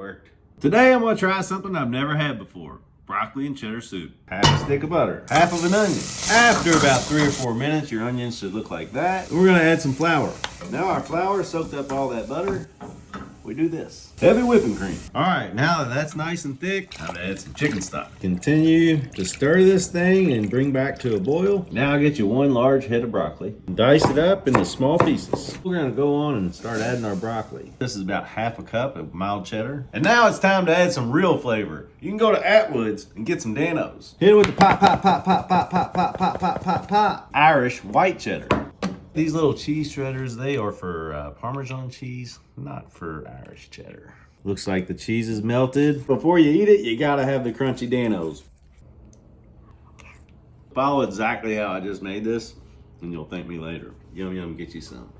worked. Today I'm gonna try something I've never had before. Broccoli and cheddar soup. Half a stick of butter. Half of an onion. After about three or four minutes, your onions should look like that. We're gonna add some flour. Now our flour soaked up all that butter. We do this. Heavy whipping cream. All right, now that that's nice and thick, time to add some chicken stock. Continue to stir this thing and bring back to a boil. Now I get you one large head of broccoli. Dice it up into small pieces. We're gonna go on and start adding our broccoli. This is about half a cup of mild cheddar. And now it's time to add some real flavor. You can go to Atwood's and get some Dan-O's. Hit it with the pop, pop, pop, pop, pop, pop, pop, pop, pop, pop, pop. Irish white cheddar. These little cheese shredders, they are for uh, Parmesan cheese, not for Irish cheddar. Looks like the cheese is melted. Before you eat it, you gotta have the crunchy Dan-O's. Follow exactly how I just made this, and you'll thank me later. Yum yum, get you some.